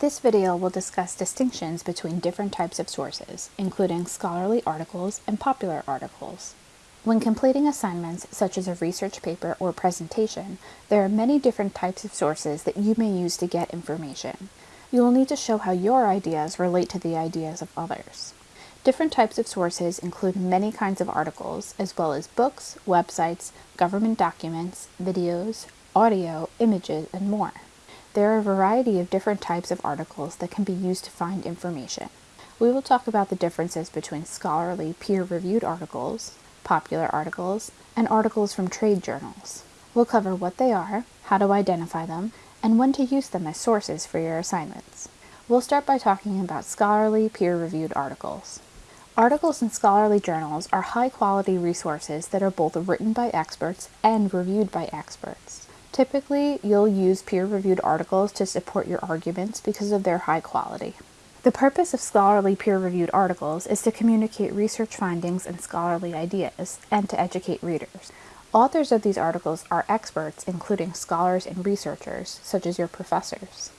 This video will discuss distinctions between different types of sources, including scholarly articles and popular articles. When completing assignments, such as a research paper or presentation, there are many different types of sources that you may use to get information. You will need to show how your ideas relate to the ideas of others. Different types of sources include many kinds of articles, as well as books, websites, government documents, videos, audio, images, and more. There are a variety of different types of articles that can be used to find information. We will talk about the differences between scholarly peer-reviewed articles, popular articles, and articles from trade journals. We'll cover what they are, how to identify them, and when to use them as sources for your assignments. We'll start by talking about scholarly peer-reviewed articles. Articles in scholarly journals are high-quality resources that are both written by experts and reviewed by experts. Typically, you'll use peer-reviewed articles to support your arguments because of their high quality. The purpose of scholarly peer-reviewed articles is to communicate research findings and scholarly ideas, and to educate readers. Authors of these articles are experts, including scholars and researchers, such as your professors.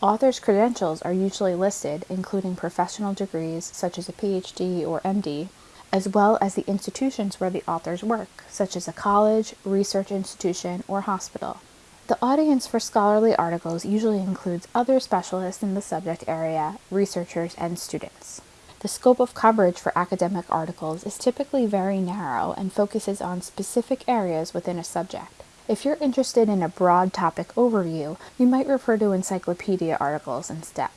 Authors' credentials are usually listed, including professional degrees such as a PhD or MD, as well as the institutions where the authors work, such as a college, research institution, or hospital. The audience for scholarly articles usually includes other specialists in the subject area, researchers, and students. The scope of coverage for academic articles is typically very narrow and focuses on specific areas within a subject. If you're interested in a broad topic overview, you might refer to encyclopedia articles instead.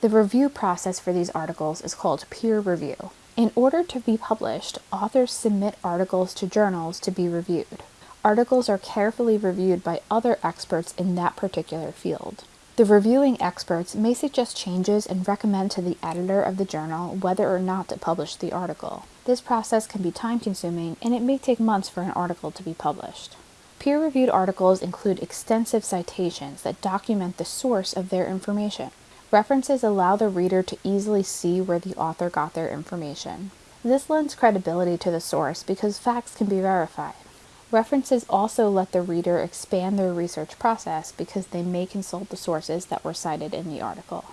The review process for these articles is called peer review. In order to be published, authors submit articles to journals to be reviewed articles are carefully reviewed by other experts in that particular field. The reviewing experts may suggest changes and recommend to the editor of the journal whether or not to publish the article. This process can be time-consuming, and it may take months for an article to be published. Peer-reviewed articles include extensive citations that document the source of their information. References allow the reader to easily see where the author got their information. This lends credibility to the source because facts can be verified. References also let the reader expand their research process because they may consult the sources that were cited in the article.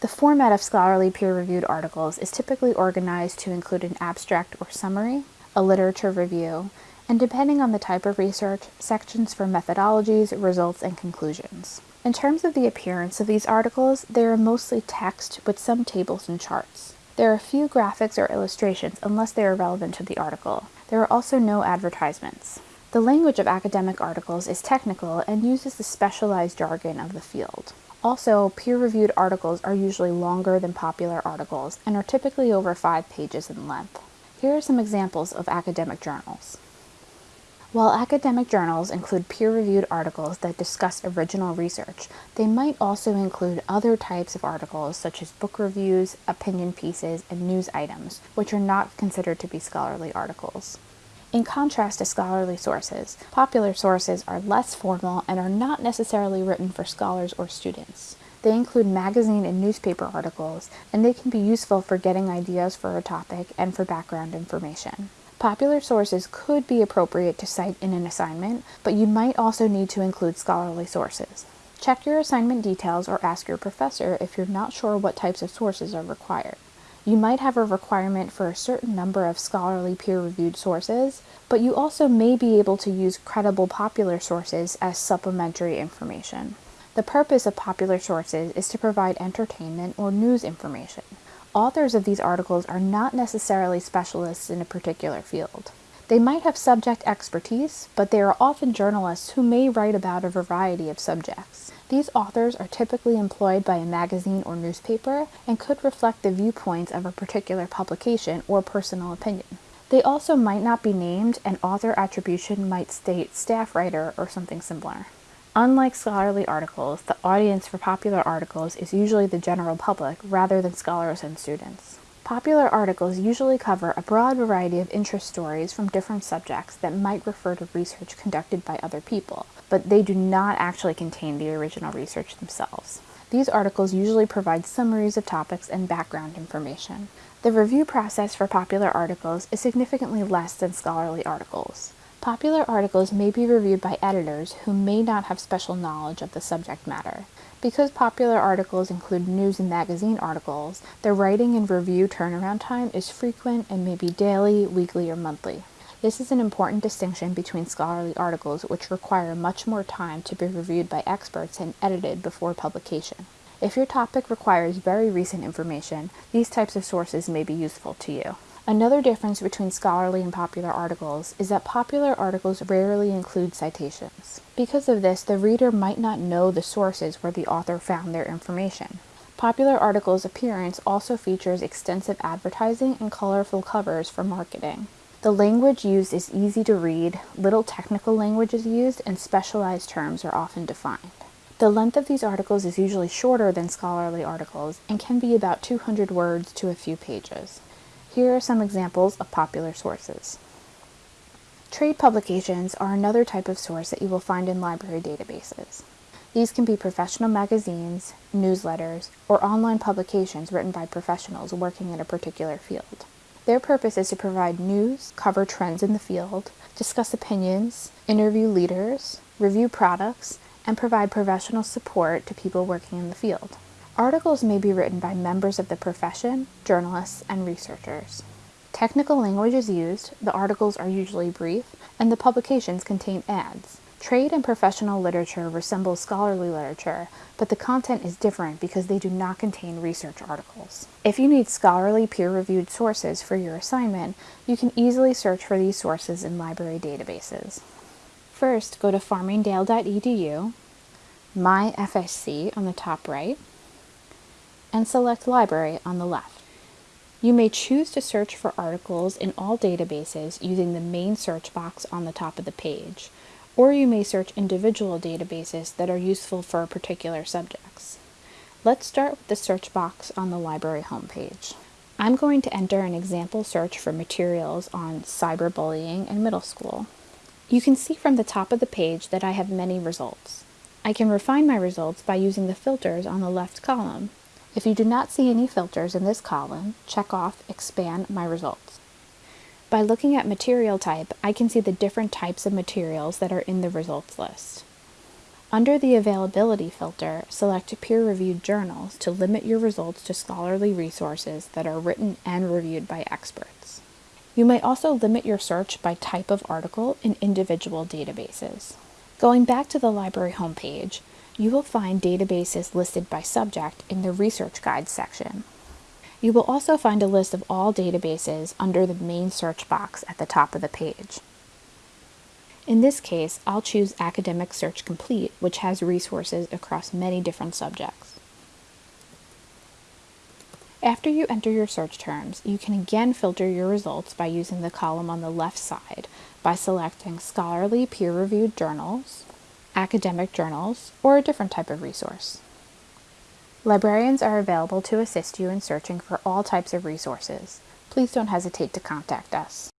The format of scholarly peer-reviewed articles is typically organized to include an abstract or summary, a literature review, and depending on the type of research, sections for methodologies, results, and conclusions. In terms of the appearance of these articles, they are mostly text with some tables and charts. There are few graphics or illustrations unless they are relevant to the article. There are also no advertisements. The language of academic articles is technical and uses the specialized jargon of the field. Also, peer-reviewed articles are usually longer than popular articles and are typically over five pages in length. Here are some examples of academic journals. While academic journals include peer-reviewed articles that discuss original research, they might also include other types of articles such as book reviews, opinion pieces, and news items, which are not considered to be scholarly articles. In contrast to scholarly sources, popular sources are less formal and are not necessarily written for scholars or students. They include magazine and newspaper articles, and they can be useful for getting ideas for a topic and for background information. Popular sources could be appropriate to cite in an assignment, but you might also need to include scholarly sources. Check your assignment details or ask your professor if you're not sure what types of sources are required. You might have a requirement for a certain number of scholarly peer-reviewed sources, but you also may be able to use credible popular sources as supplementary information. The purpose of popular sources is to provide entertainment or news information. Authors of these articles are not necessarily specialists in a particular field. They might have subject expertise, but they are often journalists who may write about a variety of subjects. These authors are typically employed by a magazine or newspaper and could reflect the viewpoints of a particular publication or personal opinion. They also might not be named and author attribution might state staff writer or something similar. Unlike scholarly articles, the audience for popular articles is usually the general public rather than scholars and students. Popular articles usually cover a broad variety of interest stories from different subjects that might refer to research conducted by other people, but they do not actually contain the original research themselves. These articles usually provide summaries of topics and background information. The review process for popular articles is significantly less than scholarly articles. Popular articles may be reviewed by editors who may not have special knowledge of the subject matter. Because popular articles include news and magazine articles, the writing and review turnaround time is frequent and may be daily, weekly, or monthly. This is an important distinction between scholarly articles, which require much more time to be reviewed by experts and edited before publication. If your topic requires very recent information, these types of sources may be useful to you. Another difference between scholarly and popular articles is that popular articles rarely include citations. Because of this, the reader might not know the sources where the author found their information. Popular articles' appearance also features extensive advertising and colorful covers for marketing. The language used is easy to read, little technical language is used, and specialized terms are often defined. The length of these articles is usually shorter than scholarly articles and can be about 200 words to a few pages. Here are some examples of popular sources. Trade publications are another type of source that you will find in library databases. These can be professional magazines, newsletters, or online publications written by professionals working in a particular field. Their purpose is to provide news, cover trends in the field, discuss opinions, interview leaders, review products, and provide professional support to people working in the field. Articles may be written by members of the profession, journalists, and researchers. Technical language is used, the articles are usually brief, and the publications contain ads. Trade and professional literature resemble scholarly literature, but the content is different because they do not contain research articles. If you need scholarly peer-reviewed sources for your assignment, you can easily search for these sources in library databases. First, go to farmingdale.edu, My FSC on the top right, and select Library on the left. You may choose to search for articles in all databases using the main search box on the top of the page, or you may search individual databases that are useful for particular subjects. Let's start with the search box on the library homepage. I'm going to enter an example search for materials on cyberbullying in middle school. You can see from the top of the page that I have many results. I can refine my results by using the filters on the left column. If you do not see any filters in this column, check off Expand My Results. By looking at material type, I can see the different types of materials that are in the results list. Under the Availability filter, select Peer-Reviewed Journals to limit your results to scholarly resources that are written and reviewed by experts. You may also limit your search by type of article in individual databases. Going back to the library homepage, you will find databases listed by subject in the Research Guides section. You will also find a list of all databases under the main search box at the top of the page. In this case, I'll choose Academic Search Complete, which has resources across many different subjects. After you enter your search terms, you can again filter your results by using the column on the left side by selecting scholarly peer-reviewed journals, academic journals, or a different type of resource. Librarians are available to assist you in searching for all types of resources. Please don't hesitate to contact us.